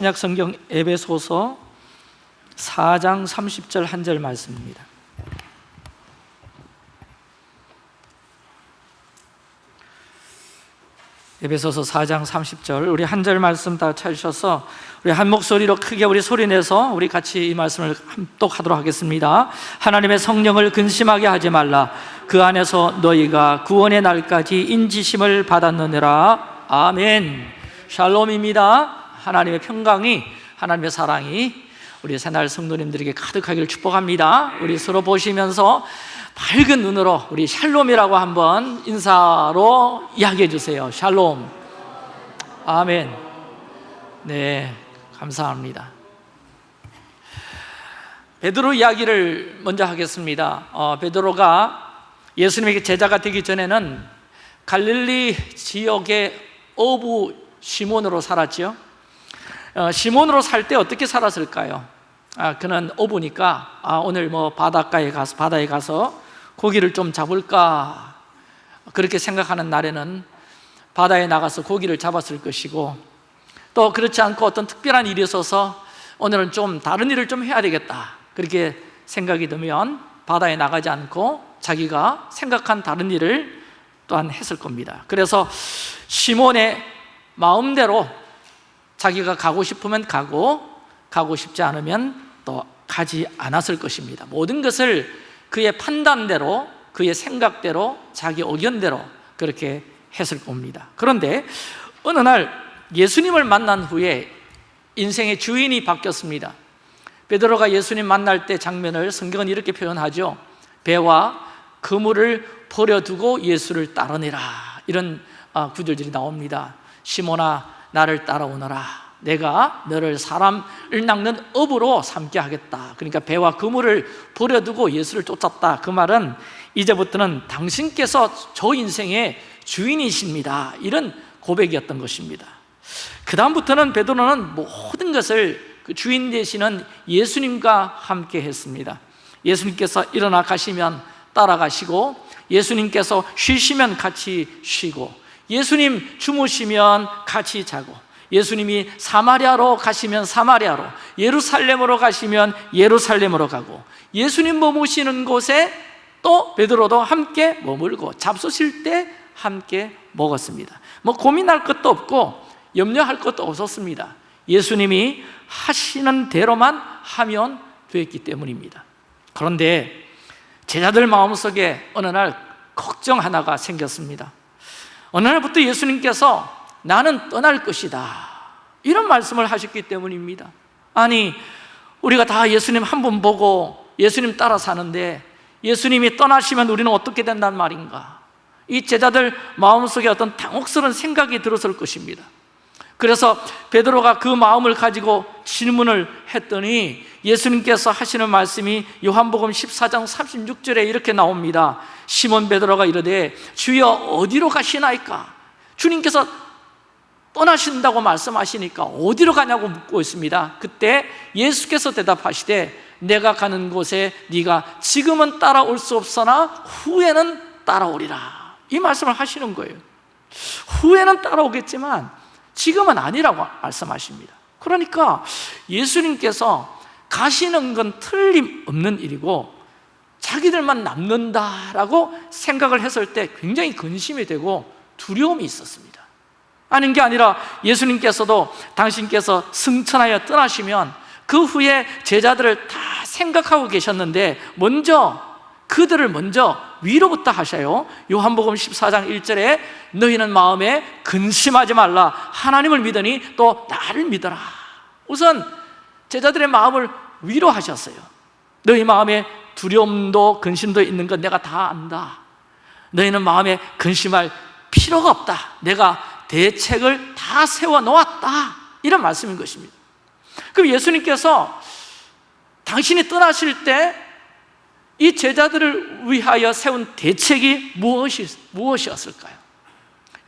신약 성경 에베소서 4장 30절 한 절 말씀입니다. 에베소서 4장 30절 우리 한 절 말씀 다 찾으셔서 우리 한 목소리로 크게 우리 소리 내서 우리 같이 이 말씀을 함독하도록 하겠습니다. 하나님의 성령을 근심하게 하지 말라. 그 안에서 너희가 구원의 날까지 인지심을 받았느니라. 아멘. 샬롬입니다. 하나님의 평강이 하나님의 사랑이 우리 새날 성도님들에게 가득하기를 축복합니다. 우리 서로 보시면서 밝은 눈으로 우리 샬롬이라고 한번 인사로 이야기해 주세요. 샬롬. 아멘. 네, 감사합니다. 베드로 이야기를 먼저 하겠습니다. 어, 베드로가 예수님에게 제자가 되기 전에는 갈릴리 지역의 어부 시몬으로 살았지요. 어, 시몬으로 살 때 어떻게 살았을까요? 아, 그는 어부니까 아, 오늘 뭐 바닷가에 가서 바다에 가서 고기를 좀 잡을까? 그렇게 생각하는 날에는 바다에 나가서 고기를 잡았을 것이고 또 그렇지 않고 어떤 특별한 일이 있어서 오늘은 좀 다른 일을 좀 해야 되겠다. 그렇게 생각이 들면 바다에 나가지 않고 자기가 생각한 다른 일을 또한 했을 겁니다. 그래서 시몬의 마음대로 자기가 가고 싶으면 가고 가고 싶지 않으면 또 가지 않았을 것입니다. 모든 것을 그의 판단대로 그의 생각대로 자기 의견대로 그렇게 했을 겁니다. 그런데 어느 날 예수님을 만난 후에 인생의 주인이 바뀌었습니다. 베드로가 예수님 만날 때 장면을 성경은 이렇게 표현하죠. 배와 그물을 버려두고 예수를 따르니라. 이런 아, 구절들이 나옵니다. 시몬아 나를 따라오너라. 내가 너를 사람을 낚는 업으로 삼게 하겠다. 그러니까 배와 그물을 버려두고 예수를 쫓았다. 그 말은 이제부터는 당신께서 저 인생의 주인이십니다. 이런 고백이었던 것입니다. 그 다음부터는 베드로는 모든 것을 그 주인 되시는 예수님과 함께 했습니다. 예수님께서 일어나 가시면 따라가시고 예수님께서 쉬시면 같이 쉬고 예수님 주무시면 같이 자고 예수님이 사마리아로 가시면 사마리아로 예루살렘으로 가시면 예루살렘으로 가고 예수님 머무시는 곳에 또 베드로도 함께 머물고 잡수실 때 함께 먹었습니다. 뭐 고민할 것도 없고 염려할 것도 없었습니다. 예수님이 하시는 대로만 하면 되었기 때문입니다. 그런데 제자들 마음속에 어느 날 걱정 하나가 생겼습니다 어느 날부터 예수님께서 나는 떠날 것이다. 이런 말씀을 하셨기 때문입니다. 아니 우리가 다 예수님 한번 보고 예수님 따라 사는데 예수님이 떠나시면 우리는 어떻게 된단 말인가? 이 제자들 마음속에 어떤 당혹스러운 생각이 들었을 것입니다. 그래서 베드로가 그 마음을 가지고 질문을 했더니 예수님께서 하시는 말씀이 요한복음 14장 36절에 이렇게 나옵니다 시몬 베드로가 이르되 주여 어디로 가시나이까? 주님께서 떠나신다고 말씀하시니까 어디로 가냐고 묻고 있습니다. 그때 예수께서 대답하시되 내가 가는 곳에 네가 지금은 따라올 수 없으나 후에는 따라오리라. 이 말씀을 하시는 거예요. 후에는 따라오겠지만 지금은 아니라고 말씀하십니다. 그러니까 예수님께서 가시는 건 틀림없는 일이고 자기들만 남는다라고 생각을 했을 때 굉장히 근심이 되고 두려움이 있었습니다. 아닌 게 아니라 예수님께서도 당신께서 승천하여 떠나시면 그 후에 제자들을 다 생각하고 계셨는데 먼저 그들을 먼저 위로부터 하셔요. 요한복음 14장 1절에 너희는 마음에 근심하지 말라. 하나님을 믿으니 또 나를 믿어라. 우선 제자들의 마음을 위로하셨어요. 너희 마음에 두려움도 근심도 있는 건 내가 다 안다. 너희는 마음에 근심할 필요가 없다. 내가 대책을 다 세워놓았다. 이런 말씀인 것입니다. 그럼 예수님께서 당신이 떠나실 때 이 제자들을 위하여 세운 대책이 무엇이, 무엇이었을까요?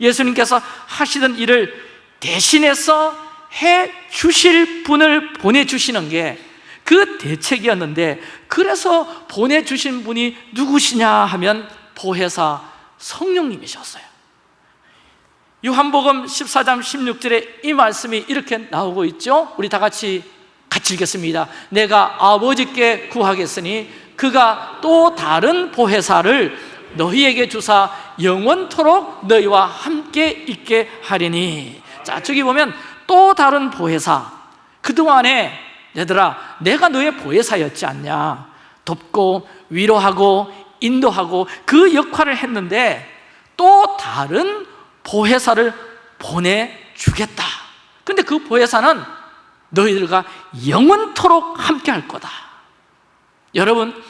예수님께서 하시던 일을 대신해서 해 주실 분을 보내주시는 게 그 대책이었는데 그래서 보내주신 분이 누구시냐 하면 보혜사 성령님이셨어요. 요한복음 14장 16절에 이 말씀이 이렇게 나오고 있죠? 우리 다 같이 같이 읽겠습니다. 내가 아버지께 구하겠으니 그가 또 다른 보혜사를 너희에게 주사 영원토록 너희와 함께 있게 하리니. 자 저기 보면 또 다른 보혜사. 그동안에 얘들아 내가 너의 보혜사였지 않냐? 돕고 위로하고 인도하고 그 역할을 했는데 또 다른 보혜사를 보내주겠다. 근데 그 보혜사는 너희들과 영원토록 함께 할 거다. 여러분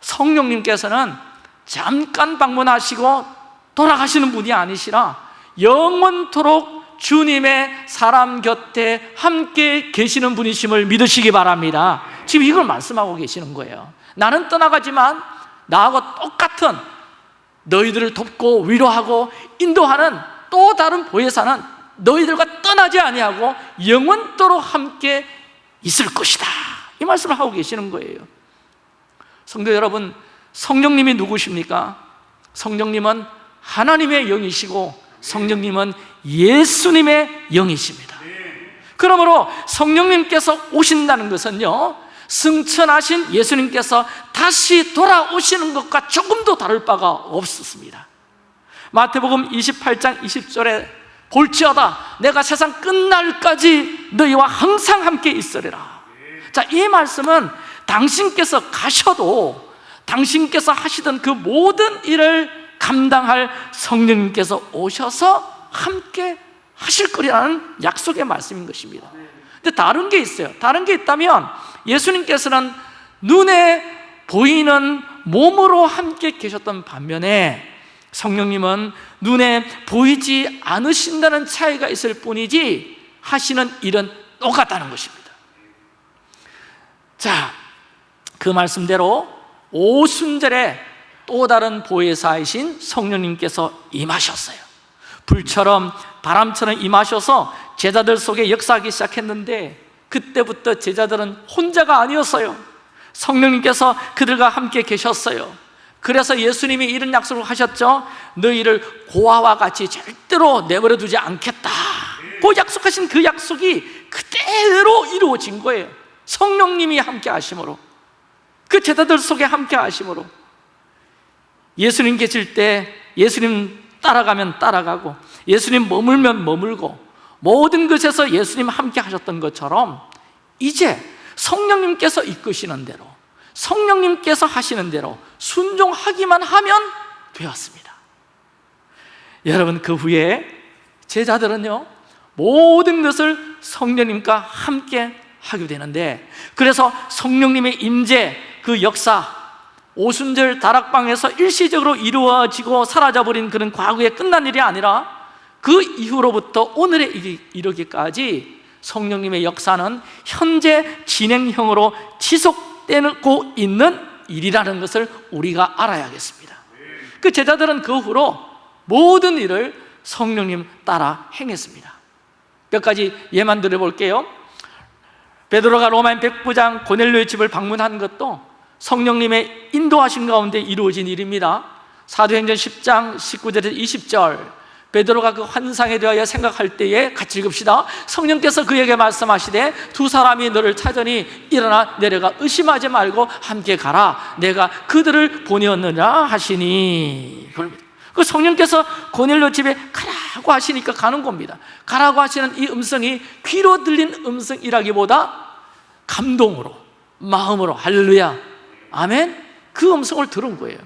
성령님께서는 잠깐 방문하시고 돌아가시는 분이 아니시라 영원토록 주님의 사람 곁에 함께 계시는 분이심을 믿으시기 바랍니다. 지금 이걸 말씀하고 계시는 거예요. 나는 떠나가지만 나하고 똑같은 너희들을 돕고 위로하고 인도하는 또 다른 보혜사는 너희들과 떠나지 아니하고 영원토록 함께 있을 것이다. 이 말씀을 하고 계시는 거예요. 성도 여러분 성령님이 누구십니까? 성령님은 하나님의 영이시고 성령님은 예수님의 영이십니다. 그러므로 성령님께서 오신다는 것은요 승천하신 예수님께서 다시 돌아오시는 것과 조금도 다를 바가 없었습니다. 마태복음 28장 20절에 볼지어다 내가 세상 끝날까지 너희와 항상 함께 있으리라. 자, 이 말씀은 당신께서 가셔도 당신께서 하시던 그 모든 일을 감당할 성령님께서 오셔서 함께 하실 거라는 약속의 말씀인 것입니다. 근데 다른 게 있어요. 다른 게 있다면 예수님께서는 눈에 보이는 몸으로 함께 계셨던 반면에 성령님은 눈에 보이지 않으신다는 차이가 있을 뿐이지 하시는 일은 똑같다는 것입니다. 자, 그 말씀대로 오순절에 또 다른 보혜사이신 성령님께서 임하셨어요. 불처럼 바람처럼 임하셔서 제자들 속에 역사하기 시작했는데 그때부터 제자들은 혼자가 아니었어요. 성령님께서 그들과 함께 계셨어요. 그래서 예수님이 이런 약속을 하셨죠. 너희를 고아와 같이 절대로 내버려 두지 않겠다. 그 약속하신 그 약속이 그대로 이루어진 거예요. 성령님이 함께 하심으로 그 제자들 속에 함께 하심으로 예수님 계실 때 예수님 따라가면 따라가고 예수님 머물면 머물고 모든 것에서 예수님 함께 하셨던 것처럼 이제 성령님께서 이끄시는 대로 성령님께서 하시는 대로 순종하기만 하면 되었습니다. 여러분 그 후에 제자들은요 모든 것을 성령님과 함께 하게 되는데 그래서 성령님의 임재 그 역사 오순절 다락방에서 일시적으로 이루어지고 사라져버린 그런 과거에 끝난 일이 아니라 그 이후로부터 오늘에 이르기까지 성령님의 역사는 현재 진행형으로 지속되고 있는 일이라는 것을 우리가 알아야겠습니다. 그 제자들은 그 후로 모든 일을 성령님 따라 행했습니다. 몇 가지 예만 들어볼게요. 베드로가 로마인 백부장 고넬료의 집을 방문한 것도 성령님의 인도하신 가운데 이루어진 일입니다. 사도행전 10장 19절에서 20절. 베드로가 그 환상에 대하여 생각할 때에 같이 읽읍시다. 성령께서 그에게 말씀하시되 두 사람이 너를 찾으니 일어나 내려가 의심하지 말고 함께 가라. 내가 그들을 보내었느냐 하시니. 그 성령께서 고넬료 집에 가라고 하시니까 가는 겁니다. 가라고 하시는 이 음성이 귀로 들린 음성이라기보다 감동으로 마음으로 할렐루야 아멘? 그 음성을 들은 거예요.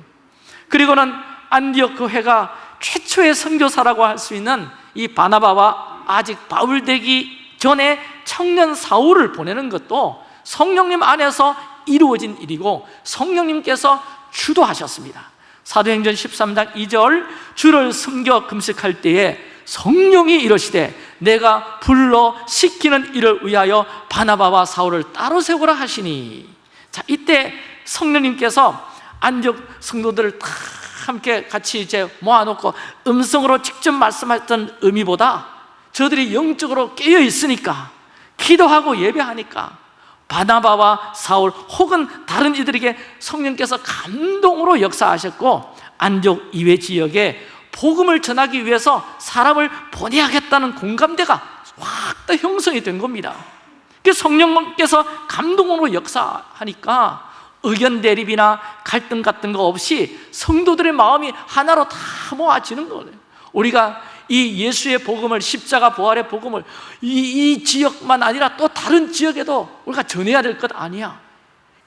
그리고는 안디옥 교회가 최초의 선교사라고 할 수 있는 이 바나바와 아직 바울 되기 전에 청년 사울을 보내는 것도 성령님 안에서 이루어진 일이고 성령님께서 주도하셨습니다. 사도행전 13장 2절 주를 섬겨 금식할 때에 성령이 이러시되 내가 불러 시키는 일을 위하여 바나바와 사울을 따로 세우라 하시니. 자 이때 성령님께서 안적 성도들을 다 함께 같이 이제 모아놓고 음성으로 직접 말씀했던 의미보다 저들이 영적으로 깨어 있으니까 기도하고 예배하니까 바나바와 사울 혹은 다른 이들에게 성령께서 감동으로 역사하셨고 안족 이외 지역에 복음을 전하기 위해서 사람을 보내야겠다는 공감대가 확더 형성이 된 겁니다. 그 성령께서 감동으로 역사하니까 의견 대립이나 갈등 같은 거 없이 성도들의 마음이 하나로 다 모아지는 거예요. 우리가 이 예수의 복음을 십자가 부활의 복음을 이, 이 지역만 아니라 또 다른 지역에도 우리가 전해야 될 것 아니야.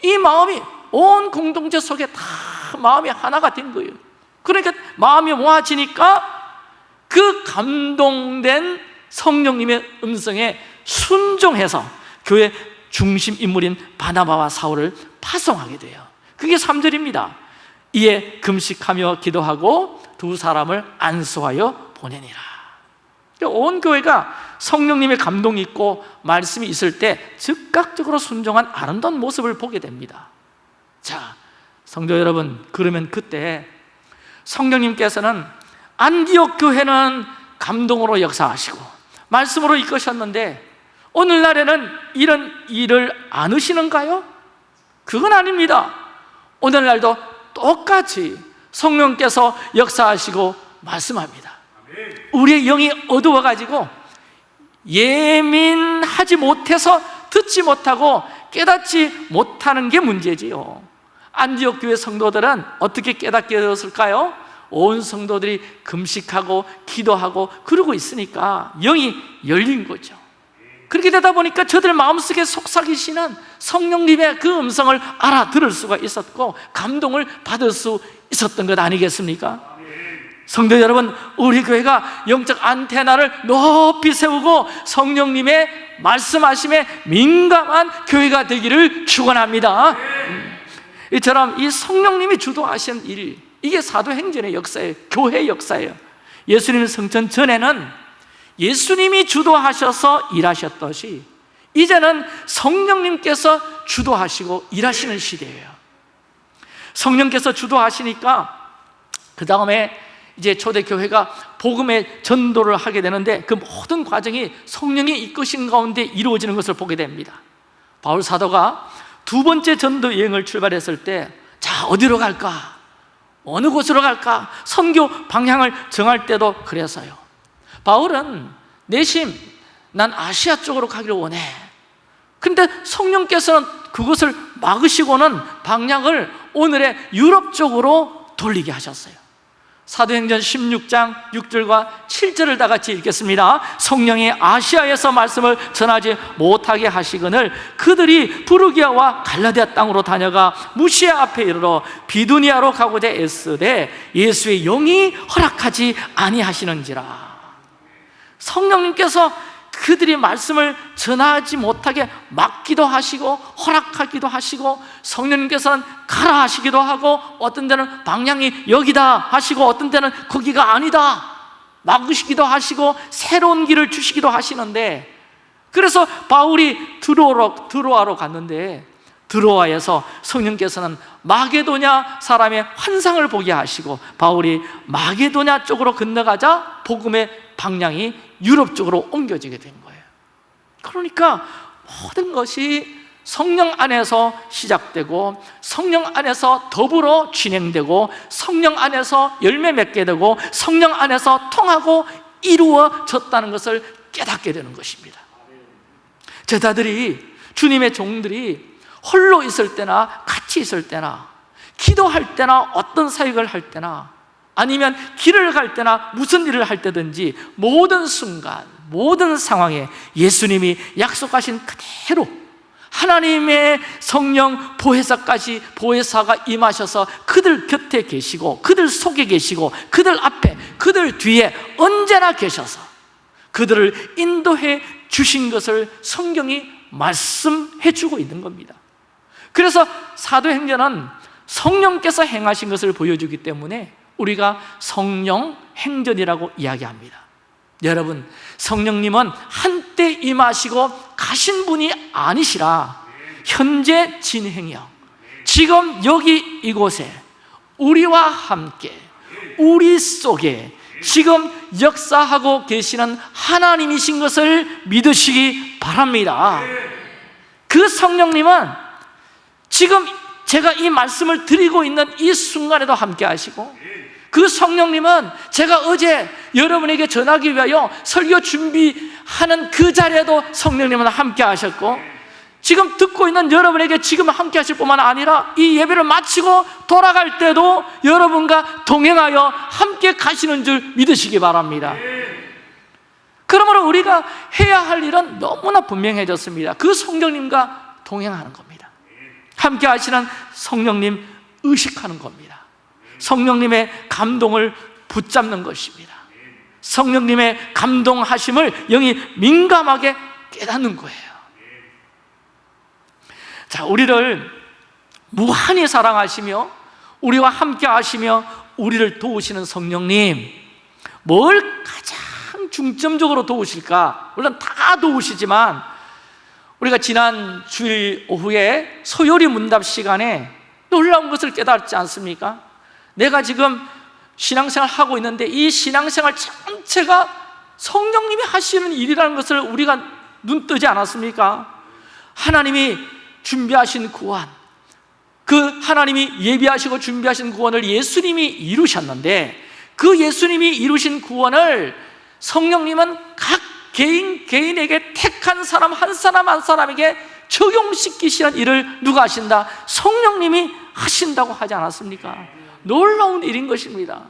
이 마음이 온 공동체 속에 다 마음이 하나가 된 거예요. 그러니까 마음이 모아지니까 그 감동된 성령님의 음성에 순종해서 교회 중심 인물인 바나바와 사울을 파송하게 돼요. 그게 3절입니다. 이에 금식하며 기도하고 두 사람을 안수하여 보내니라. 온 교회가 성령님의 감동이 있고 말씀이 있을 때 즉각적으로 순종한 아름다운 모습을 보게 됩니다. 자, 성도 여러분 그러면 그때 성령님께서는 안디옥 교회는 감동으로 역사하시고 말씀으로 이끄셨는데 오늘날에는 이런 일을 안 하시는가요? 그건 아닙니다 오늘날도 똑같이 성령께서 역사하시고 말씀합니다 우리의 영이 어두워가지고 예민하지 못해서 듣지 못하고 깨닫지 못하는 게 문제지요 안디옥 교회 성도들은 어떻게 깨닫게 되었을까요? 온 성도들이 금식하고 기도하고 그러고 있으니까 영이 열린 거죠 그렇게 되다 보니까 저들 마음속에 속삭이시는 성령님의 그 음성을 알아들을 수가 있었고 감동을 받을 수 있었던 것 아니겠습니까? 성도 여러분, 우리 교회가 영적 안테나를 높이 세우고 성령님의 말씀하심에 민감한 교회가 되기를 축원합니다. 이처럼 이 성령님이 주도하신 일, 이게 사도행전의 역사예요. 교회 역사예요. 예수님 성전 전에는 예수님이 주도하셔서 일하셨듯이 이제는 성령님께서 주도하시고 일하시는 시대예요. 성령께서 주도하시니까 그 다음에 이제 초대교회가 복음의 전도를 하게 되는데 그 모든 과정이 성령이 이끄신 가운데 이루어지는 것을 보게 됩니다 바울 사도가 두 번째 전도 여행을 출발했을 때 자 어디로 갈까? 어느 곳으로 갈까? 선교 방향을 정할 때도 그래서요 바울은 내심 난 아시아 쪽으로 가기를 원해. 근데 성령께서는 그것을 막으시고는 방향을 오늘의 유럽 쪽으로 돌리게 하셨어요. 사도행전 16장 6절과 7절을 다 같이 읽겠습니다. 성령이 아시아에서 말씀을 전하지 못하게 하시거늘 그들이 부르기아와 갈라디아 땅으로 다녀가 무시아 앞에 이르러 비두니아로 가고자 애쓰되 예수의 영이 허락하지 아니하시는지라 성령님께서 그들이 말씀을 전하지 못하게 막기도 하시고 허락하기도 하시고 성령님께서는 가라 하시기도 하고 어떤 데는 방향이 여기다 하시고 어떤 데는 거기가 아니다 막으시기도 하시고 새로운 길을 주시기도 하시는데 그래서 바울이 드로아로, 드로아로 갔는데 드로아에서 성령께서는 마게도냐 사람의 환상을 보게 하시고 바울이 마게도냐 쪽으로 건너가자 복음의 방향이 유럽 쪽으로 옮겨지게 된 거예요. 그러니까 모든 것이 성령 안에서 시작되고 성령 안에서 더불어 진행되고 성령 안에서 열매 맺게 되고 성령 안에서 통하고 이루어졌다는 것을 깨닫게 되는 것입니다. 제자들이 주님의 종들이 홀로 있을 때나 같이 있을 때나 기도할 때나 어떤 사역을 할 때나 아니면 길을 갈 때나 무슨 일을 할 때든지 모든 순간 모든 상황에 예수님이 약속하신 그대로 하나님의 성령 보혜사까지 보혜사가 임하셔서 그들 곁에 계시고 그들 속에 계시고 그들 앞에 그들 뒤에 언제나 계셔서 그들을 인도해 주신 것을 성경이 말씀해 주고 있는 겁니다. 그래서 사도행전은 성령께서 행하신 것을 보여주기 때문에 우리가 성령 행전이라고 이야기합니다. 여러분 성령님은 한때 임하시고 가신 분이 아니시라. 현재 진행형. 지금 여기 이곳에 우리와 함께 우리 속에 지금 역사하고 계시는 하나님이신 것을 믿으시기 바랍니다. 그 성령님은 지금 제가 이 말씀을 드리고 있는 이 순간에도 함께 하시고 그 성령님은 제가 어제 여러분에게 전하기 위하여 설교 준비하는 그 자리에도 성령님은 함께 하셨고 지금 듣고 있는 여러분에게 지금 함께 하실 뿐만 아니라 이 예배를 마치고 돌아갈 때도 여러분과 동행하여 함께 가시는 줄 믿으시기 바랍니다. 그러므로 우리가 해야 할 일은 너무나 분명해졌습니다. 그 성령님과 동행하는 겁니다. 함께 하시는 성령님 의식하는 겁니다 성령님의 감동을 붙잡는 것입니다 성령님의 감동하심을 영이 민감하게 깨닫는 거예요 자, 우리를 무한히 사랑하시며 우리와 함께 하시며 우리를 도우시는 성령님 뭘 가장 중점적으로 도우실까? 물론 다 도우시지만 우리가 지난 주일 오후에 소요리 문답 시간에 놀라운 것을 깨달지 않습니까? 내가 지금 신앙생활 하고 있는데 이 신앙생활 전체가 성령님이 하시는 일이라는 것을 우리가 눈 뜨지 않았습니까? 하나님이 준비하신 구원 그 하나님이 예비하시고 준비하신 구원을 예수님이 이루셨는데 그 예수님이 이루신 구원을 성령님은 각 개인 개인에게 택한 사람 한 사람 한 사람에게 적용시키시는 일을 누가 하신다? 성령님이 하신다고 하지 않았습니까? 놀라운 일인 것입니다.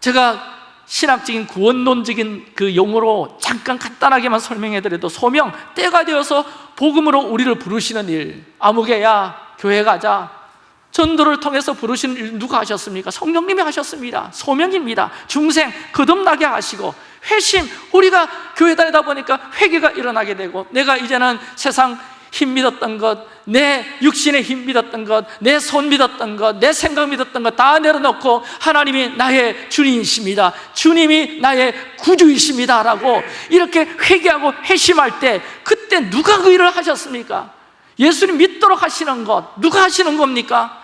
제가 신학적인 구원론적인 그 용어로 잠깐 간단하게만 설명해 드려도 소명, 때가 되어서 복음으로 우리를 부르시는 일 아무개야 교회 가자 전도를 통해서 부르시는 일 누가 하셨습니까? 성령님이 하셨습니다. 소명입니다. 중생 거듭나게 하시고 회심 우리가 교회 다니다 보니까 회개가 일어나게 되고 내가 이제는 세상 힘 믿었던 것, 내 육신의 힘 믿었던 것, 내 손 믿었던 것, 내 생각 믿었던 것 다 내려놓고 하나님이 나의 주님이십니다. 주님이 나의 구주이십니다. 라고 이렇게 회개하고 회심할 때 그때 누가 그 일을 하셨습니까? 예수님 믿도록 하시는 것 누가 하시는 겁니까?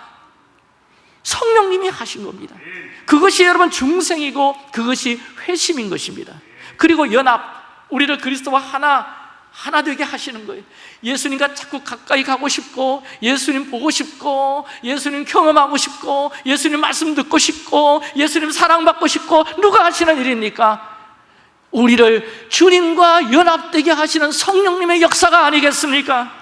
성령님이 하신 겁니다. 그것이 여러분 중생이고 그것이 회심인 것입니다. 그리고 연합, 우리를 그리스도와 하나 하나 되게 하시는 거예요 예수님과 자꾸 가까이 가고 싶고 예수님 보고 싶고 예수님 경험하고 싶고 예수님 말씀 듣고 싶고 예수님 사랑받고 싶고 누가 하시는 일입니까? 우리를 주님과 연합되게 하시는 성령님의 역사가 아니겠습니까?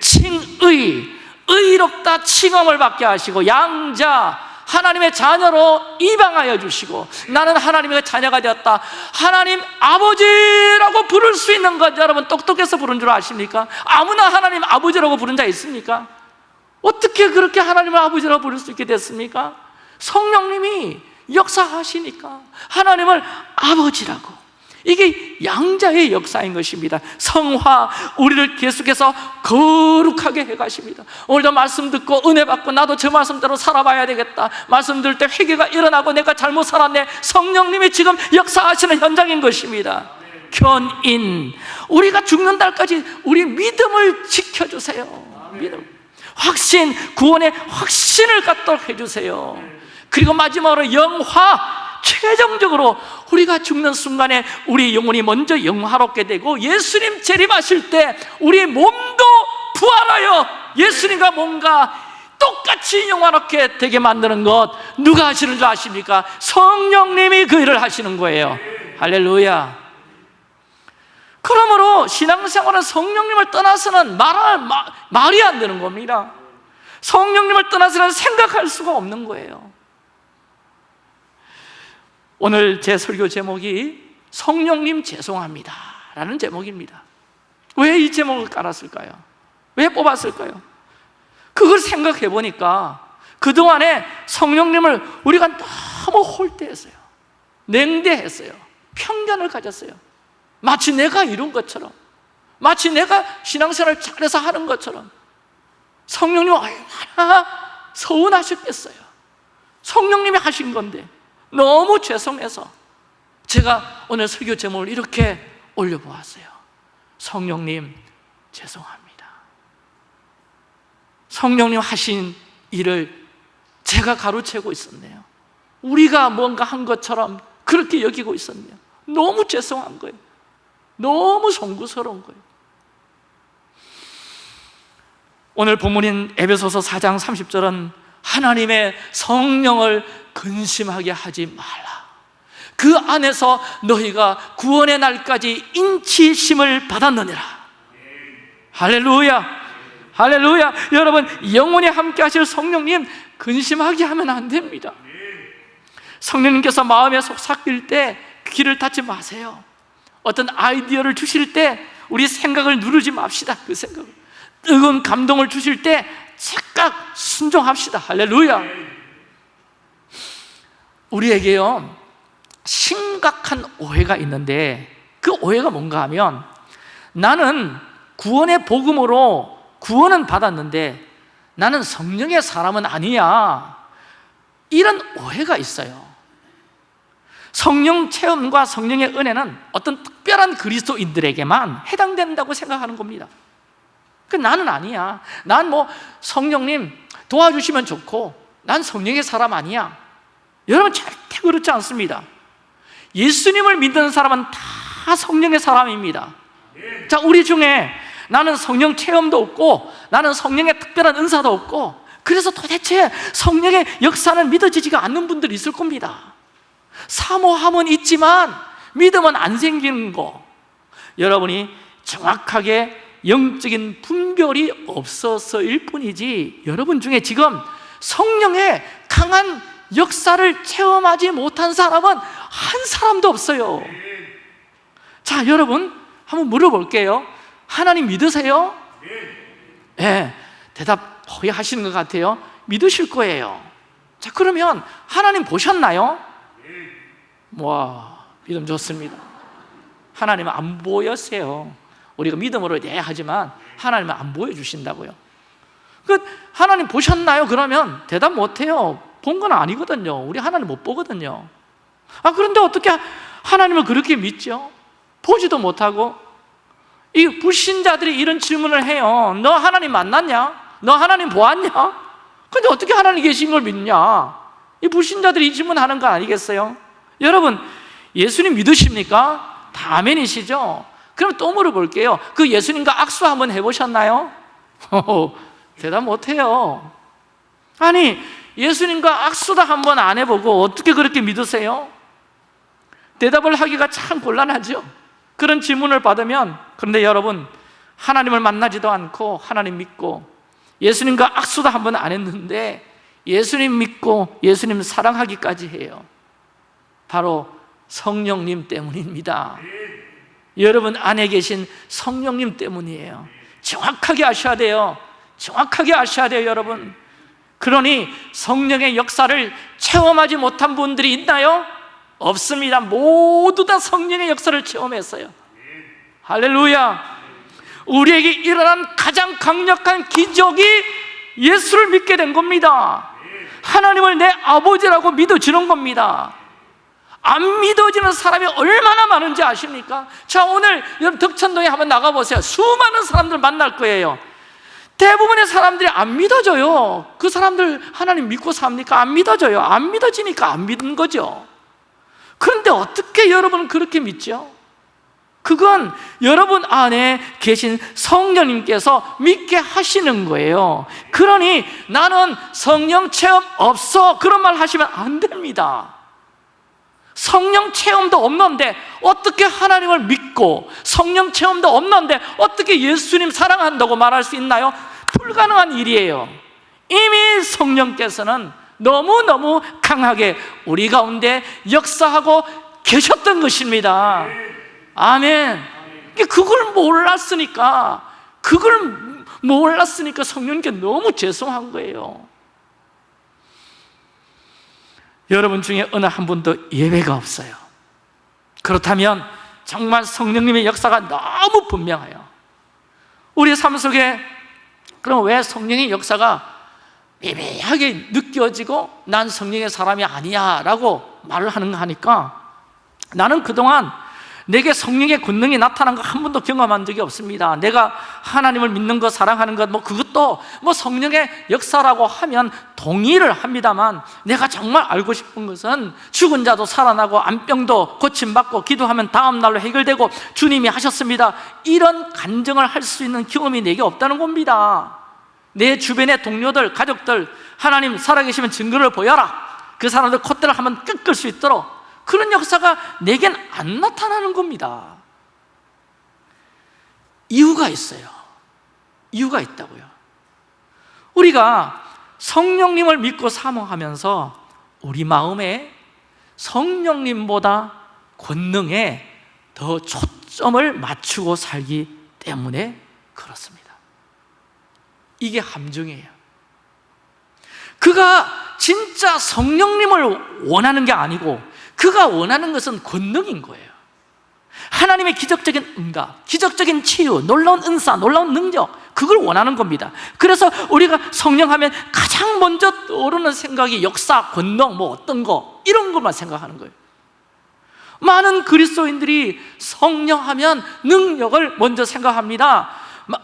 칭의, 의롭다 칭함을 받게 하시고 양자, 하나님의 자녀로 입양하여 주시고 나는 하나님의 자녀가 되었다 하나님 아버지라고 부를 수 있는 것 여러분 똑똑해서 부른 줄 아십니까? 아무나 하나님 아버지라고 부른 자 있습니까? 어떻게 그렇게 하나님을 아버지라고 부를 수 있게 됐습니까? 성령님이 역사하시니까 하나님을 아버지라고 이게 양자의 역사인 것입니다. 성화 우리를 계속해서 거룩하게 해가십니다. 오늘도 말씀 듣고 은혜 받고 나도 저 말씀대로 살아봐야 되겠다. 말씀 들을 때 회개가 일어나고 내가 잘못 살았네. 성령님이 지금 역사하시는 현장인 것입니다. 견인. 우리가 죽는 날까지 우리 믿음을 지켜주세요. 믿음. 확신 구원의 확신을 갖도록 해주세요. 그리고 마지막으로 영화 최종적으로 우리가 죽는 순간에 우리 영혼이 먼저 영화롭게 되고 예수님 재림하실 때 우리 몸도 부활하여 예수님과 뭔가 똑같이 영화롭게 되게 만드는 것 누가 하시는 줄 아십니까? 성령님이 그 일을 하시는 거예요. 할렐루야. 그러므로 신앙생활은 성령님을 떠나서는 말, 말이 안 되는 겁니다. 성령님을 떠나서는 생각할 수가 없는 거예요 오늘 제 설교 제목이 성령님 죄송합니다 라는 제목입니다. 왜 이 제목을 깔았을까요? 왜 뽑았을까요? 그걸 생각해 보니까 그동안에 성령님을 우리가 너무 홀대했어요. 냉대했어요. 편견을 가졌어요. 마치 내가 이룬 것처럼 마치 내가 신앙생활을 잘해서 하는 것처럼 성령님 얼마나 서운하셨겠어요. 성령님이 하신 건데 너무 죄송해서 제가 오늘 설교 제목을 이렇게 올려보았어요. 성령님 죄송합니다. 성령님 하신 일을 제가 가로채고 있었네요. 우리가 뭔가 한 것처럼 그렇게 여기고 있었네요. 너무 죄송한 거예요. 너무 송구스러운 거예요. 오늘 본문인 에베소서 4장 30절은 하나님의 성령을 근심하게 하지 말라. 그 안에서 너희가 구원의 날까지 인치심을 받았느니라. 할렐루야. 할렐루야. 여러분 영원히 함께 하실 성령님 근심하게 하면 안 됩니다. 성령님께서 마음에 속삭일 때 귀를 닫지 마세요. 어떤 아이디어를 주실 때 우리 생각을 누르지 맙시다 그 생각을. 뜨거운 감동을 주실 때 즉각 순종합시다. 할렐루야 우리에게요 심각한 오해가 있는데 그 오해가 뭔가 하면 나는 구원의 복음으로 구원은 받았는데 나는 성령의 사람은 아니야. 이런 오해가 있어요. 성령 체험과 성령의 은혜는 어떤 특별한 그리스도인들에게만 해당된다고 생각하는 겁니다. 그 나는 아니야. 난 뭐 성령님 도와주시면 좋고 난 성령의 사람 아니야 여러분 절대 그렇지 않습니다. 예수님을 믿는 사람은 다 성령의 사람입니다. 자 우리 중에 나는 성령 체험도 없고 나는 성령의 특별한 은사도 없고 그래서 도대체 성령의 역사는 믿어지지가 않는 분들이 있을 겁니다. 사모함은 있지만 믿음은 안 생기는 거. 여러분이 정확하게 영적인 분별이 없어서일 뿐이지 여러분 중에 지금 성령의 강한 역사를 체험하지 못한 사람은 한 사람도 없어요. 자 여러분 한번 물어볼게요. 하나님 믿으세요? 네, 대답 거의 하시는 것 같아요. 믿으실 거예요. 자 그러면 하나님 보셨나요? 와 믿음 좋습니다. 하나님은 안 보였어요. 우리가 믿음으로 네 하지만 하나님은 안 보여주신다고요. 그 하나님 보셨나요? 그러면 대답 못해요 본 건 아니거든요 우리 하나님 못 보거든요 아 그런데 어떻게 하나님을 그렇게 믿죠? 보지도 못하고 이 불신자들이 이런 질문을 해요 너 하나님 만났냐? 너 하나님 보았냐? 근데 어떻게 하나님 계신 걸 믿냐? 이 불신자들이 이 질문하는 거 아니겠어요? 여러분 예수님 믿으십니까? 다 아멘이시죠? 그럼 또 물어볼게요 그 예수님과 악수 한번 해보셨나요? 대답 못해요 아니 예수님과 악수도 한번 안 해보고 어떻게 그렇게 믿으세요? 대답을 하기가 참 곤란하죠. 그런 질문을 받으면 그런데 여러분 하나님을 만나지도 않고 하나님 믿고 예수님과 악수도 한번 안 했는데 예수님 믿고 예수님 사랑하기까지 해요. 바로 성령님 때문입니다. 여러분 안에 계신 성령님 때문이에요. 정확하게 아셔야 돼요. 정확하게 아셔야 돼요 여러분 그러니 성령의 역사를 체험하지 못한 분들이 있나요? 없습니다. 모두 다 성령의 역사를 체험했어요. 할렐루야. 우리에게 일어난 가장 강력한 기적이 예수를 믿게 된 겁니다. 하나님을 내 아버지라고 믿어지는 겁니다. 안 믿어지는 사람이 얼마나 많은지 아십니까? 자 오늘 여러분 덕천동에 한번 나가보세요. 수많은 사람들 만날 거예요 대부분의 사람들이 안 믿어져요. 그 사람들 하나님 믿고 삽니까? 안 믿어져요. 안 믿어지니까 안 믿는 거죠. 그런데 어떻게 여러분은 그렇게 믿죠? 그건 여러분 안에 계신 성령님께서 믿게 하시는 거예요. 그러니 나는 성령 체험 없어. 그런 말 하시면 안 됩니다 성령 체험도 없는데 어떻게 하나님을 믿고 성령 체험도 없는데 어떻게 예수님 사랑한다고 말할 수 있나요? 불가능한 일이에요. 이미 성령께서는 너무너무 강하게 우리 가운데 역사하고 계셨던 것입니다. 아멘. 그걸 몰랐으니까 그걸 몰랐으니까 성령께 너무 죄송한 거예요 여러분 중에 어느 한 분도 예외가 없어요. 그렇다면 정말 성령님의 역사가 너무 분명해요. 우리 삶 속에 그럼 왜 성령의 역사가 미미하게 느껴지고 난 성령의 사람이 아니야 라고 말을 하는가 하니까 나는 그동안 내게 성령의 권능이 나타난 거 한 번도 경험한 적이 없습니다. 내가 하나님을 믿는 것, 사랑하는 것, 뭐 그것도 뭐 성령의 역사라고 하면 동의를 합니다만 내가 정말 알고 싶은 것은 죽은 자도 살아나고 암병도 고침받고 기도하면 다음 날로 해결되고 주님이 하셨습니다. 이런 간증을 할 수 있는 경험이 내게 없다는 겁니다. 내 주변의 동료들, 가족들 하나님 살아계시면 증거를 보여라. 그 사람들 콧대를 한번 꺾을 수 있도록 그런 역사가 내겐 안 나타나는 겁니다. 이유가 있어요. 이유가 있다고요. 우리가 성령님을 믿고 사모하면서 우리 마음에 성령님보다 권능에 더 초점을 맞추고 살기 때문에 그렇습니다. 이게 함정이에요. 그가 진짜 성령님을 원하는 게 아니고 그가 원하는 것은 권능인 거예요. 하나님의 기적적인 응답, 기적적인 치유, 놀라운 은사, 놀라운 능력 그걸 원하는 겁니다. 그래서 우리가 성령하면 가장 먼저 떠오르는 생각이 역사, 권능, 뭐 어떤 거 이런 것만 생각하는 거예요. 많은 그리스도인들이 성령하면 능력을 먼저 생각합니다.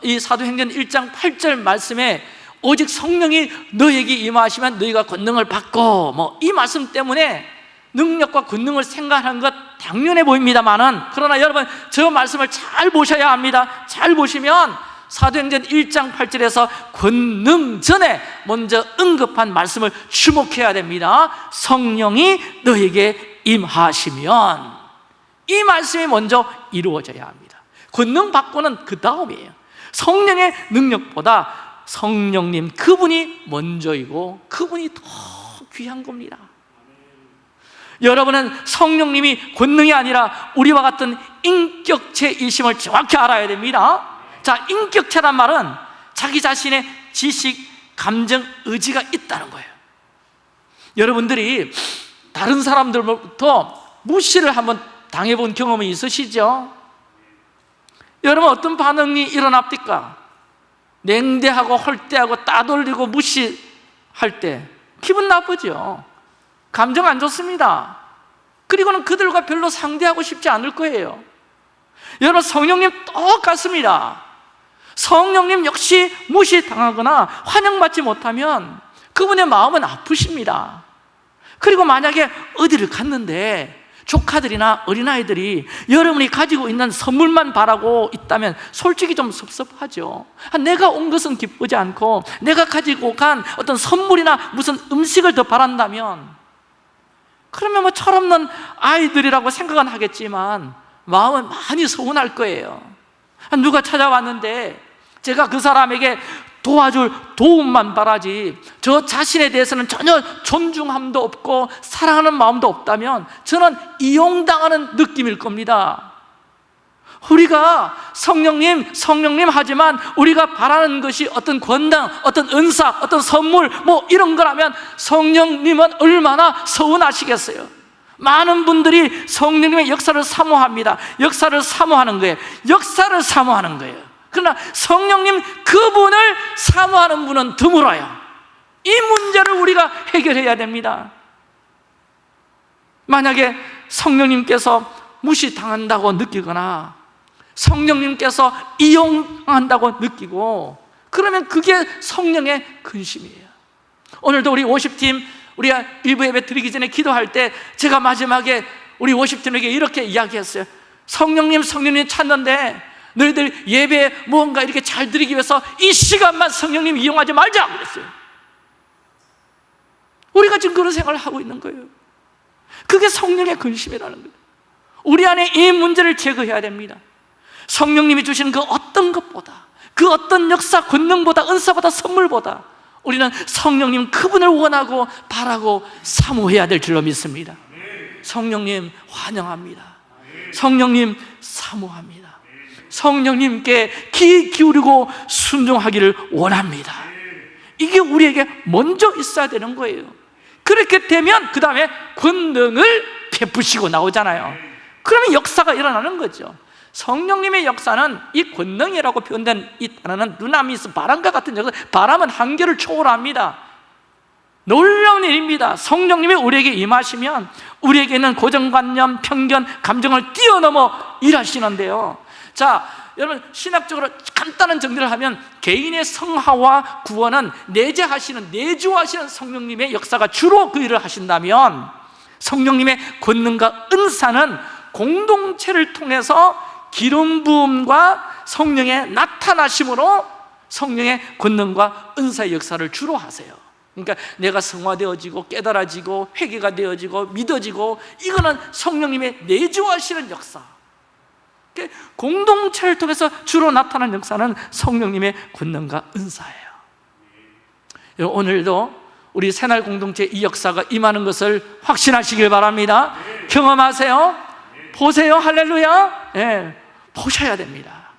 이 사도행전 1장 8절 말씀에 오직 성령이 너에게 임하시면 너희가 권능을 받고 뭐 이 말씀 때문에 능력과 권능을 생각하는 것 당연해 보입니다만은 그러나 여러분 저 말씀을 잘 보셔야 합니다. 잘 보시면 사도행전 1장 8절에서 권능 전에 먼저 언급한 말씀을 주목해야 됩니다. 성령이 너에게 임하시면 이 말씀이 먼저 이루어져야 합니다. 권능 받고는 그 다음이에요. 성령의 능력보다 성령님 그분이 먼저이고 그분이 더 귀한 겁니다 여러분은 성령님이 권능이 아니라 우리와 같은 인격체이심을 정확히 알아야 됩니다 자, 인격체란 말은 자기 자신의 지식, 감정, 의지가 있다는 거예요 여러분들이 다른 사람들부터 무시를 한번 당해본 경험이 있으시죠? 여러분 어떤 반응이 일어납니까? 냉대하고 헐대하고 따돌리고 무시할 때 기분 나쁘죠 감정 안 좋습니다. 그리고는 그들과 별로 상대하고 싶지 않을 거예요. 여러분 성령님 똑같습니다. 성령님 역시 무시당하거나 환영받지 못하면 그분의 마음은 아프십니다. 그리고 만약에 어디를 갔는데 조카들이나 어린아이들이 여러분이 가지고 있는 선물만 바라고 있다면 솔직히 좀 섭섭하죠. 아, 내가 온 것은 기쁘지 않고 내가 가지고 간 어떤 선물이나 무슨 음식을 더 바란다면 그러면 뭐 철없는 아이들이라고 생각은 하겠지만 마음은 많이 서운할 거예요. 아, 누가 찾아왔는데 제가 그 사람에게 도와줄 도움만 바라지 저 자신에 대해서는 전혀 존중함도 없고 사랑하는 마음도 없다면 저는 이용당하는 느낌일 겁니다 우리가 성령님, 성령님 하지만 우리가 바라는 것이 어떤 권당, 어떤 은사, 어떤 선물 뭐 이런 거라면 성령님은 얼마나 서운하시겠어요. 많은 분들이 성령님의 역사를 사모합니다. 역사를 사모하는 거예요. 역사를 사모하는 거예요. 그러나 성령님 그분을 사모하는 분은 드물어요. 이 문제를 우리가 해결해야 됩니다. 만약에 성령님께서 무시당한다고 느끼거나 성령님께서 이용한다고 느끼고 그러면 그게 성령의 근심이에요. 오늘도 우리 50팀 우리가 일부 예배 드리기 전에 기도할 때 제가 마지막에 우리 50팀에게 이렇게 이야기했어요. 성령님 성령님 찾는데 너희들 예배 무언가 이렇게 잘 드리기 위해서 이 시간만 성령님 이용하지 말자 그랬어요. 우리가 지금 그런 생각을 하고 있는 거예요. 그게 성령의 근심이라는 거예요. 우리 안에 이 문제를 제거해야 됩니다 성령님이 주시는 그 어떤 것보다 그 어떤 역사, 권능보다 은사보다 선물보다 우리는 성령님 그분을 원하고 바라고 사모해야 될 줄로 믿습니다. 성령님 환영합니다. 성령님 사모합니다. 성령님께 귀 기울이고 순종하기를 원합니다. 이게 우리에게 먼저 있어야 되는 거예요. 그렇게 되면 그 다음에 권능을 베푸시고 나오잖아요. 그러면 역사가 일어나는 거죠 성령님의 역사는 이 권능이라고 표현된 이 단어는 누나미스 바람과 같은 역사 바람은 한계를 초월합니다. 놀라운 일입니다. 성령님이 우리에게 임하시면 우리에게는 고정관념, 편견, 감정을 뛰어넘어 일하시는데요. 자, 여러분 신학적으로 간단한 정리를 하면 개인의 성화와 구원은 내재하시는 내주하시는 성령님의 역사가 주로 그 일을 하신다면 성령님의 권능과 은사는 공동체를 통해서 기름 부음과 성령의 나타나심으로 성령의 권능과 은사의 역사를 주로 하세요. 그러니까 내가 성화되어지고 깨달아지고 회개가 되어지고 믿어지고 이거는 성령님의 내주하시는 역사. 그 공동체를 통해서 주로 나타나는 역사는 성령님의 권능과 은사예요. 여러분, 오늘도 우리 새날 공동체 이 역사가 임하는 것을 확신하시길 바랍니다. 경험하세요. 보세요. 할렐루야. 예, 보셔야 됩니다.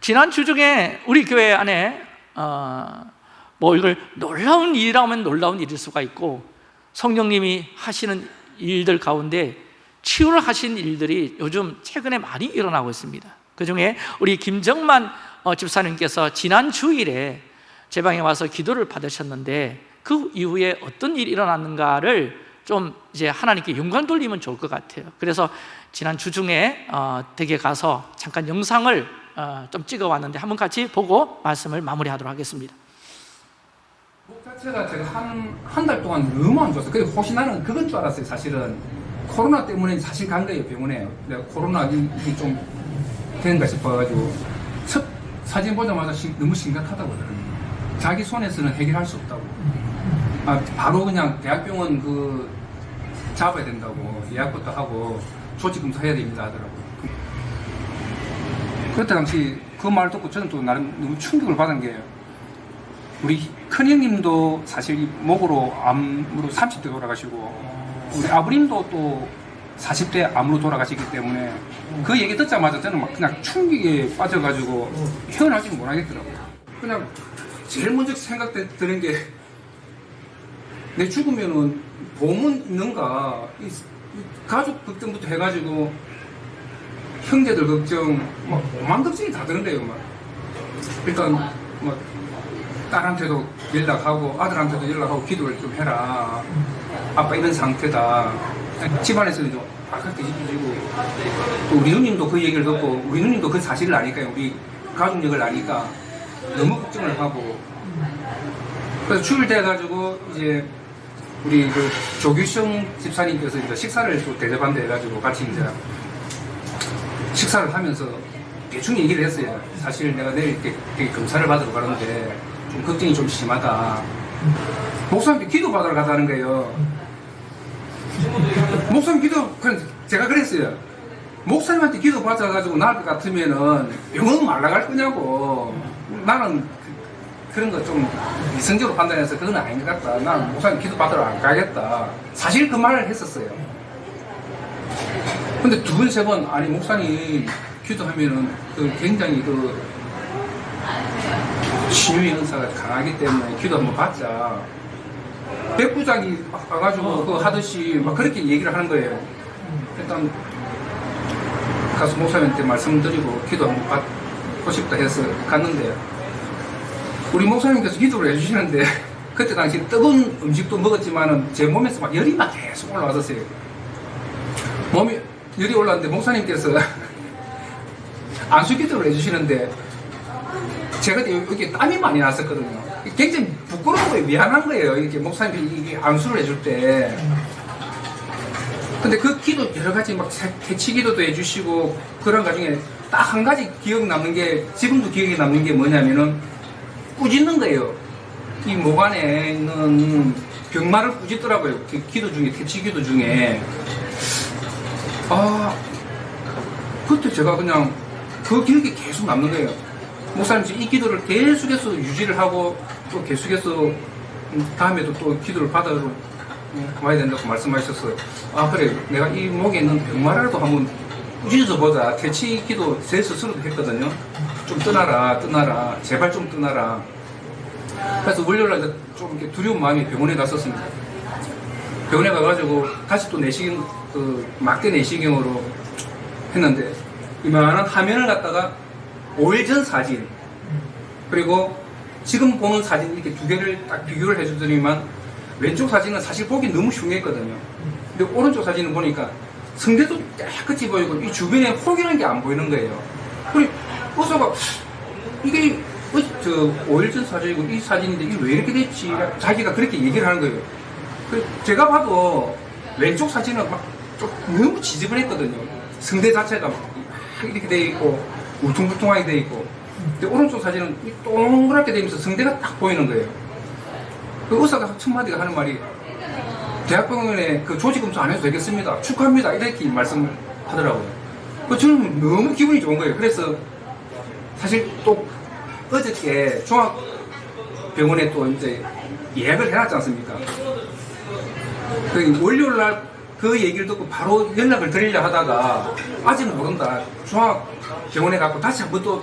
지난 주 중에 우리 교회 안에 어, 뭐 이걸 놀라운 일이라면 놀라운 일일 수가 있고 성령님이 하시는 일들 가운데 치유를 하신 일들이 요즘 최근에 많이 일어나고 있습니다. 그 중에 우리 김정만 어, 집사님께서 지난 주일에 제 방에 와서 기도를 받으셨는데 그 이후에 어떤 일이 일어났는가를 좀 이제 하나님께 영광 돌리면 좋을 것 같아요. 그래서 지난 주 중에 어, 댁에 가서 잠깐 영상을 어, 좀 찍어 왔는데 한번 같이 보고 말씀을 마무리하도록 하겠습니다 목 자체가 제가 한 한 달 동안 너무 안 좋았어요. 근데 혹시 나는 그건 줄 알았어요. 사실은 코로나 때문에 사실 간 거예요 병원에. 내가 코로나 좀 되는가 싶어가지고 첫 사진 보자마자 심- 너무 심각하다고. 자기 손에서는 해결할 수 없다고. 아, 바로 그냥 대학병원 그 잡아야 된다고 예약부터 하고 조직 검사해야 됩니다 하더라고요. 그때 당시 그말 듣고 저는 또 나름 너무 충격을 받은 게 우리 큰형님도 사실 이 목으로 암으로 30대 돌아가시고 우리 아버님도 또 40대 암으로 돌아가시기 때문에 그 얘기 듣자마자 저는 막 그냥 충격에 빠져가지고 헤어나지 못하겠더라고요. 그냥 제일 먼저 생각드는 게 내 죽으면은 보험은 있는가 가족 걱정부터 해가지고 형제들 걱정 막 오만 걱정이 다 드는데요 막 일단 뭐 딸한테도 연락하고 아들한테도 연락하고 기도를 좀 해라. 아빠 이런 상태다. 집안에서는 좀 아깝게 뒤집어지고 또 우리 누님도 그 얘기를 듣고 우리 누님도 그 사실을 아니까 우리 가족력을 아니까 너무 걱정을 하고 그래서 주일 돼가지고 이제 우리 그 조규성 집사님께서 이제 식사를 또 대접한다 해가지고 같이 이제 식사를 하면서 대충 얘기를 했어요. 사실 내가 내일 이렇게, 검사를 받으러 가는데 좀 걱정이 좀 심하다. 목사님께 기도 받으러 가자는 거예요. 목사님 기도, 제가 그랬어요. 목사님한테 기도 받아가지고 나을 것 같으면은 병원 말라 갈 거냐고. 나는 그, 런 거 좀 이성적으로 판단해서 그건 아닌 것 같다. 나는 목사님 기도 받으러 안 가겠다. 사실 그 말을 했었어요. 근데 두 번, 세 번, 아니, 목사님 기도하면은 그 굉장히 그 신유의 은사가 강하기 때문에 기도 한번 받자. 백부장이 와가지고 그 하듯이 막 그렇게 얘기를 하는 거예요. 일단 가서 목사님한테 말씀드리고 기도 한번 받고 싶다 해서 갔는데 우리 목사님께서 기도를 해주시는데 그때 당시 뜨거운 음식도 먹었지만은 제 몸에서 막 열이 막 계속 올라왔었어요. 몸이 열이 올라왔는데 목사님께서 안수 기도를 해주시는데 제가 여기 땀이 많이 났었거든요. 굉장히 부끄러운 거예요. 미안한 거예요. 이렇게 목사님이 안수를 해줄 때. 근데 그 기도 여러 가지 막 대치 기도도 해주시고 그런 과정에 딱 한 가지 기억 남는 게 지금도 기억에 남는 게 뭐냐면은 꾸짖는 거예요. 이 목 안에 있는 병마를 꾸짖더라고요. 그 기도 중에 대치 기도 중에 아 그때 제가 그냥 그 기억이 계속 남는 거예요. 목사님 이 기도를 계속해서 유지를 하고 또 계속해서 음, 다음에도 또 기도를 받아러 음, 와야 된다고 말씀하셨어요. 아 그래 내가 이 목에 있는 병마라도 한번 꾸짖어서 보자. 퇴치 기도 제 스스로도 했거든요. 좀 떠나라 떠나라 제발 좀 떠나라. 그래서 월요일날 좀 이렇게 두려운 마음이 병원에 갔었습니다. 병원에 가가지고 다시 또 내시경 그 막대 내시경으로 했는데 이만한 화면을 갖다가 5일 전 사진 그리고 지금 보는 사진 이렇게 두 개를 딱 비교를 해주더니만 왼쪽 사진은 사실 보기 너무 흉했거든요. 근데 오른쪽 사진을 보니까 성대도 깨끗이 보이고 이 주변에 혹이라는 게 안 보이는 거예요. 그리고 의사가 이게 어, 저 5일 전 사진이고 이 사진인데 이게 왜 이렇게 됐지? 자기가 그렇게 얘기를 하는 거예요. 그 제가 봐도 왼쪽 사진은 막 좀 너무 지저분했거든요. 성대 자체가 막 이렇게 돼 있고 울퉁불퉁하게 돼 있고 근데 오른쪽 사진은 이 동그랗게 되면서 성대가 딱 보이는 거예요. 그 의사가 첫 마디가 하는 말이 대학병원에 그 조직 검사 안 해도 되겠습니다. 축하합니다. 이렇게 말씀을 하더라고요. 그 저는 너무 기분이 좋은 거예요. 그래서 사실 또 어저께 종합병원에 또 이제 예약을 해놨지 않습니까? 그 월요일 날 그 얘기를 듣고 바로 연락을 드리려 하다가 아직 모른다. 종합병원에 가고 다시 한번 또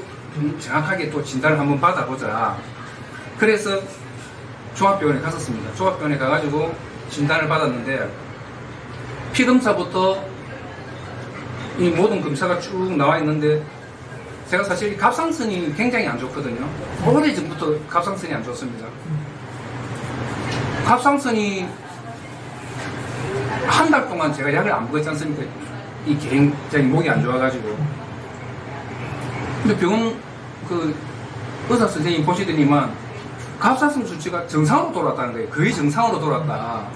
정확하게 또 진단을 한번 받아보자. 그래서 종합병원에 갔었습니다. 종합병원에 가가지고 진단을 받았는데 피검사부터 이 모든 검사가 쭉 나와 있는데 제가 사실 이 갑상선이 굉장히 안 좋거든요. 오래전부터 갑상선이 안 좋습니다. 갑상선이 한 달 동안 제가 약을 안 먹었지 않습니까? 이 굉장히 목이 안 좋아가지고. 근데 병원 그 의사 선생님 보시더니만 갑상선 수치가 정상으로 돌아왔다는 거예요. 거의 정상으로 돌아왔다.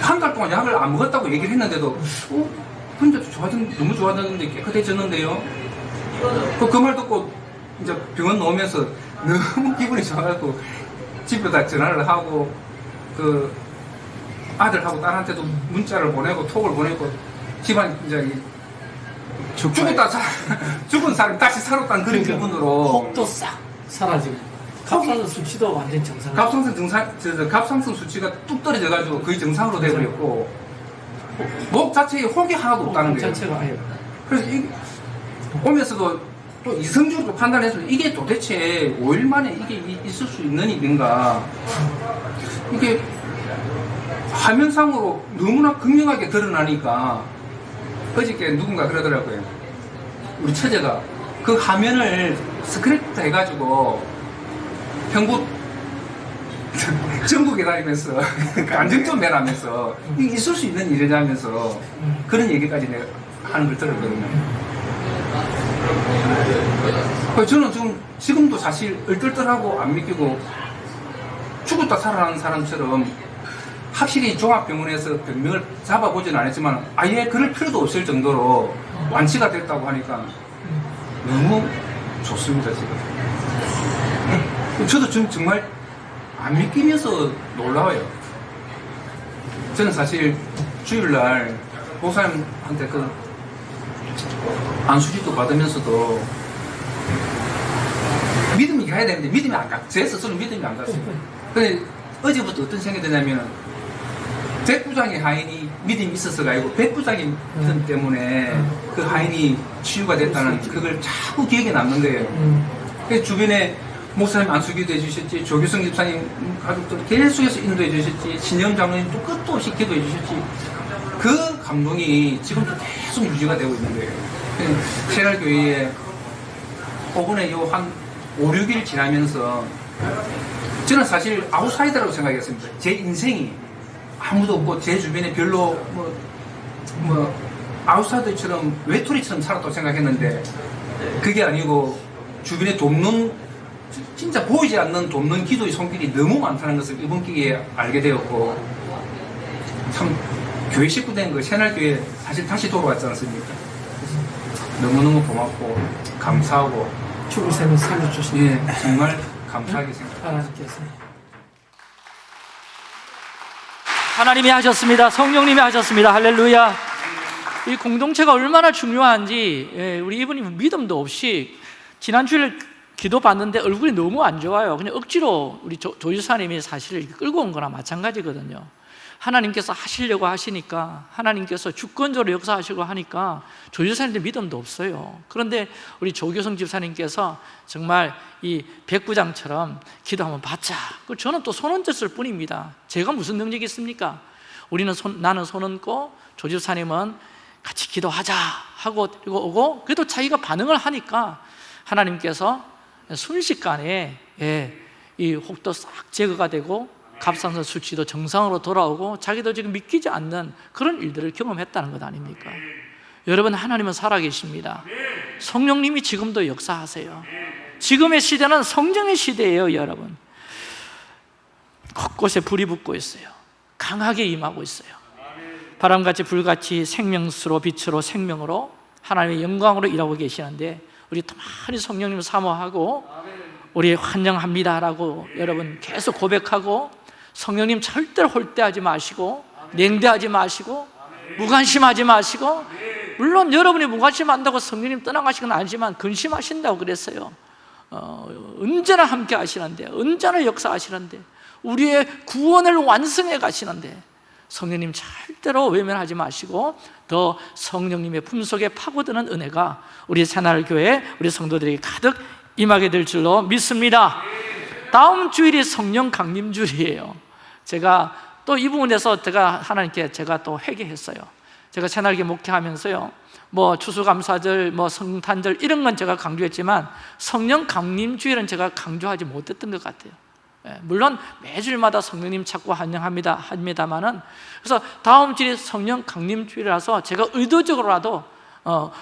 한 달 동안 약을 안 먹었다고 얘기를 했는데도, 어? 근데 좋아졌, 너무 좋아졌는데 깨끗해졌는데요? 그, 그말 듣고 이제 병원 나오면서 너무 기분이 좋아가지고 집에 다 전화를 하고 그 아들하고 딸한테도 문자를 보내고 톡을 보내고 집안 이제 이 죽었다 사, 죽은 사람이 다시 살았다는 그런 기분으로 혹도 싹 사라지고 갑상선 수치도 완전 정상. 갑상선 정상, 저, 저, 갑상선 수치가 뚝 떨어져 가지고 거의 정상으로 돼버렸고 목 자체에 혹이 하나도 없다는 거예요. 자체가 아예. 그래서 이, 오면서도 또 이성적으로 판단해서 이게 도대체 5일 만에 이게 이- 있을 수 있는 일인가 이게 화면상으로 너무나 극명하게 드러나니까 어저께 누군가 그러더라고요 우리 처제가 그 화면을 스크래프트 해가지고 평부 전국에 다니면서 안정 좀 매라면서 이게 있을 수 있는 일이라면서 그런 얘기까지 하는 걸 들었거든요. 그래서 저는 좀 지금도 사실 얼떨떨하고 안 믿기고 죽었다 살아나는 사람처럼 확실히 종합병원에서 병명을 잡아보지는 않았지만 아예 그럴 필요도 없을 정도로 완치가 됐다고 하니까 너무 좋습니다 지금. 저도 좀 정말 안 믿기면서 놀라워요. 저는 사실 주일날 목사님한테 그 안수지도 받으면서도 믿음이 가야 되는데 믿음이 안 가. 제 스스로 믿음이 안 갔어요. 근데 어제부터 어떤 생각이 드냐면 백부장의 하인이 믿음이 있어서가 아니고 백부장의 믿음 때문에 그 하인이 치유가 됐다는 그걸 자꾸 기억에 남는 거예요. 그 주변에 목사님 안수기도 해주셨지, 조규성 집사님 가족들 계속해서 인도해 주셨지, 신영 장로님 또 끝도 없이 기도해 주셨지. 그 감동이 지금도 계속 유지가 되고 있는 거예요. 새날교회에 오번에 요한 5, 6일 지나면서 저는 사실 아웃사이더라고 생각했습니다. 제 인생이 아무도 없고 제 주변에 별로 뭐, 뭐 아웃사이더처럼 외톨이처럼 살았다고 생각했는데 그게 아니고 주변에 돕는 진짜 보이지 않는 돕는 기도의 손길이 너무 많다는 것을 이번 기회에 알게 되었고 참 교회 식구 된거 새날교회 사실 다시 돌아왔지 않습니까? 너무너무 고맙고 감사하고 죽을 새는 살려주신 예 정말 감사하게 생각합니다. 하나님께서 하나님이 하셨습니다. 성령님이 하셨습니다. 할렐루야. 이 공동체가 얼마나 중요한지 예, 우리 이분이 믿음도 없이 지난주에 기도 받는데 얼굴이 너무 안 좋아요. 그냥 억지로 우리 조, 조유사님이 사실 끌고 온 거나 마찬가지거든요. 하나님께서 하시려고 하시니까 하나님께서 주권적으로 역사하시고 하니까 조유사님들 믿음도 없어요. 그런데 우리 조교성 집사님께서 정말 이 백부장처럼 기도 한번 받자. 그 저는 또 손 얹었을 뿐입니다. 제가 무슨 능력이 있습니까? 우리는 손, 나는 손 얹고 조 집사님은 같이 기도하자 하고 오고 그래도 자기가 반응을 하니까 하나님께서 순식간에 예, 이 혹도 싹 제거가 되고 갑상선 수치도 정상으로 돌아오고 자기도 지금 믿기지 않는 그런 일들을 경험했다는 것 아닙니까? 여러분 하나님은 살아계십니다. 성령님이 지금도 역사하세요. 지금의 시대는 성령의 시대예요 여러분. 곳곳에 불이 붙고 있어요. 강하게 임하고 있어요. 바람같이 불같이 생명수로 빛으로 생명으로 하나님의 영광으로 일하고 계시는데 우리 더 많이 성령님을 사모하고 우리 환영합니다라고 여러분 계속 고백하고 성령님 절대로 홀대하지 마시고 냉대하지 마시고 무관심하지 마시고 물론 여러분이 무관심한다고 성령님 떠나가시건 아니지만 근심하신다고 그랬어요. 어, 언제나 함께 하시는데 언제나 역사하시는데 우리의 구원을 완성해 가시는데 성령님 절대로 외면하지 마시고 더 성령님의 품속에 파고드는 은혜가 우리 새날교회 우리 성도들에게 가득 임하게 될 줄로 믿습니다. 다음 주일이 성령 강림 주일이에요. 제가 또 이 부분에서 제가 하나님께 제가 또 회개했어요. 제가 새날교 목회하면서요. 뭐 추수감사절, 뭐 성탄절 이런 건 제가 강조했지만 성령 강림 주일은 제가 강조하지 못했던 것 같아요. 예, 물론 매주일마다 성령님 찾고 환영합니다 합니다만은 그래서 다음 주일이 성령 강림 주일이라서 제가 의도적으로라도 어,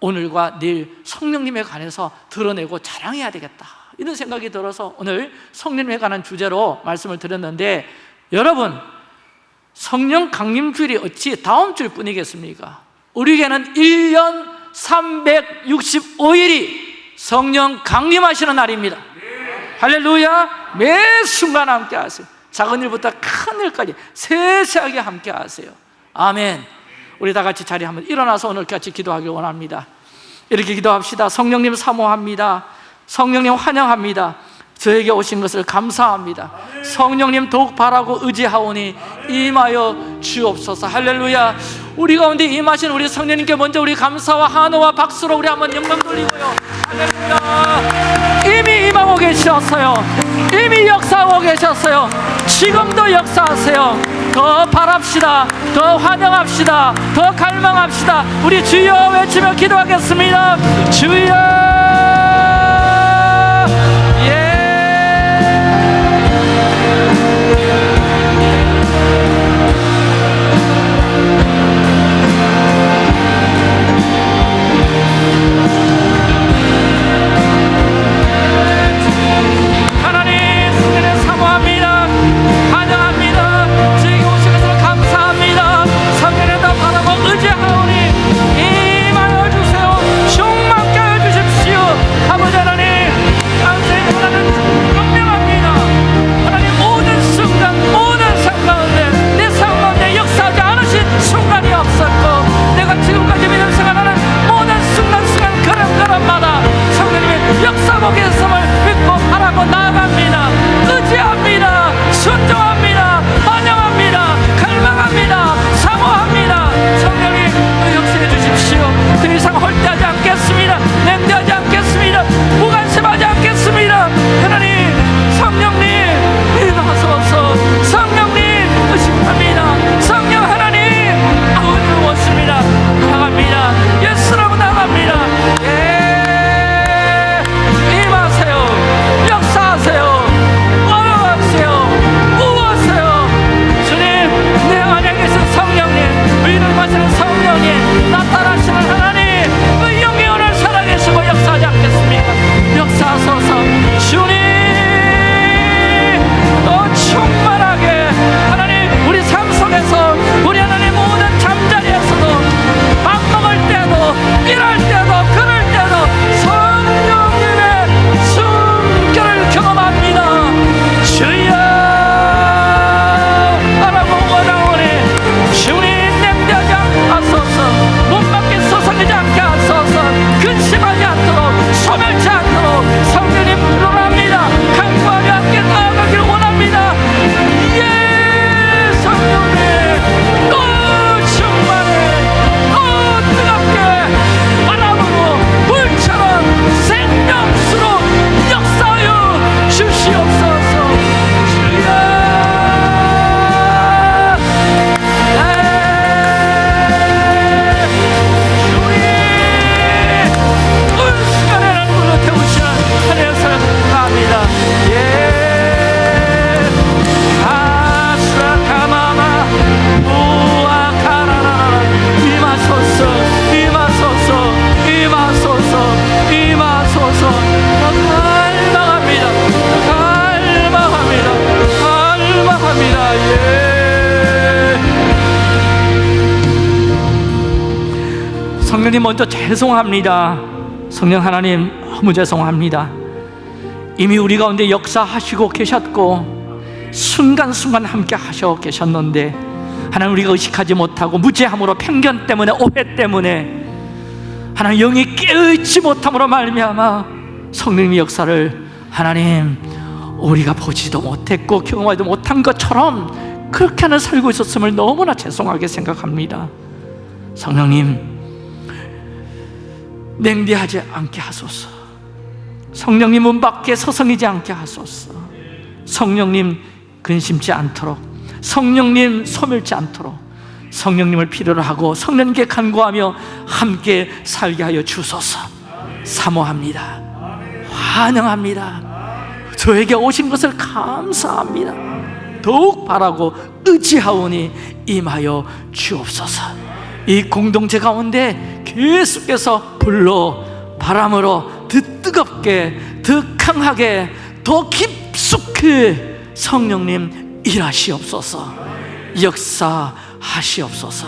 오늘과 내일 성령님에 관해서 드러내고 자랑해야 되겠다. 이런 생각이 들어서 오늘 성령님에 관한 주제로 말씀을 드렸는데 여러분 성령 강림 주일이 어찌 다음 주일 뿐이겠습니까? 우리에게는 1년 365일이 성령 강림하시는 날입니다. 할렐루야! 매 순간 함께 하세요. 작은 일부터 큰 일까지 세세하게 함께 하세요. 아멘 우리 다 같이 자리 한번 일어나서 오늘 같이 기도하길 원합니다. 이렇게 기도합시다. 성령님 사모합니다. 성령님 환영합니다. 저에게 오신 것을 감사합니다. 성령님 더욱 바라고 의지하오니 임하여 주옵소서. 할렐루야. 우리 가운데 임하신 우리 성령님께 먼저 우리 감사와 한호와 박수로 우리 한번 영광 돌리고요. 할렐루야. 이미 임하고 계셨어요. 이미 역사하고 계셨어요. 지금도 역사하세요 더 바랍시다 더 환영합시다 더 갈망합시다. 우리 주여 외치며 기도하겠습니다. 주여 죄송합니다. 성령 하나님 너무 죄송합니다. 이미 우리 가운데 역사하시고 계셨고 순간순간 함께 하셔 계셨는데 하나님 우리가 의식하지 못하고 무죄함으로 편견 때문에 오해 때문에 하나님 영이 깨어있지 못함으로 말미암아 성령의 역사를 하나님 우리가 보지도 못했고 경험하지도 못한 것처럼 그렇게 하나 살고 있었음을 너무나 죄송하게 생각합니다. 성령님 냉대하지 않게 하소서. 성령님 문 밖에 서성이지 않게 하소서. 성령님 근심치 않도록 성령님 소멸치 않도록 성령님을 필요로 하고 성령님께 간구하며 함께 살게 하여 주소서. 사모합니다. 환영합니다. 저에게 오신 것을 감사합니다. 더욱 바라고 의지하오니 임하여 주옵소서. 이 공동체 가운데 계속해서 불로 바람으로 더 뜨겁게 더 강하게 더 깊숙이 성령님 일하시옵소서 역사하시옵소서.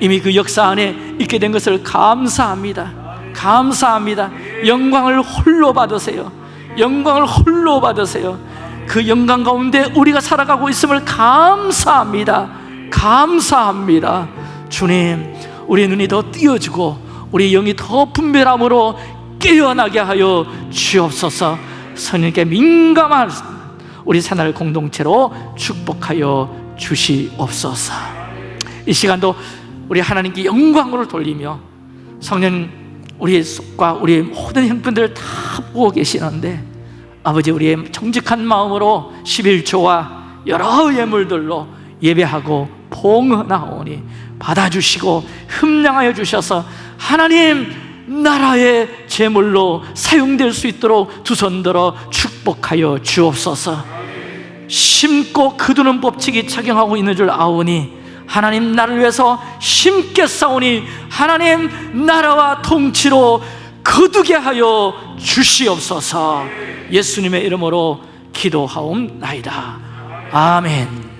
이미 그 역사 안에 있게 된 것을 감사합니다. 감사합니다. 영광을 홀로 받으세요. 영광을 홀로 받으세요. 그 영광 가운데 우리가 살아가고 있음을 감사합니다. 감사합니다. 주님 우리의 눈이 더 띄어지고 우리의 영이 더 분별함으로 깨어나게 하여 주옵소서. 성령께 민감한 우리 새날 공동체로 축복하여 주시옵소서. 이 시간도 우리 하나님께 영광을 돌리며 성령 우리의 속과 우리의 모든 형편들을 다 보고 계시는데 아버지 우리의 정직한 마음으로 11조와 여러 예물들로 예배하고 봉헌하오니 받아주시고 흠량하여 주셔서 하나님 나라의 제물로 사용될 수 있도록 두 손 들어 축복하여 주옵소서. 심고 거두는 법칙이 작용하고 있는 줄 아오니 하나님 나를 위해서 심게 싸우니 하나님 나라와 통치로 거두게 하여 주시옵소서. 예수님의 이름으로 기도하옵나이다. 아멘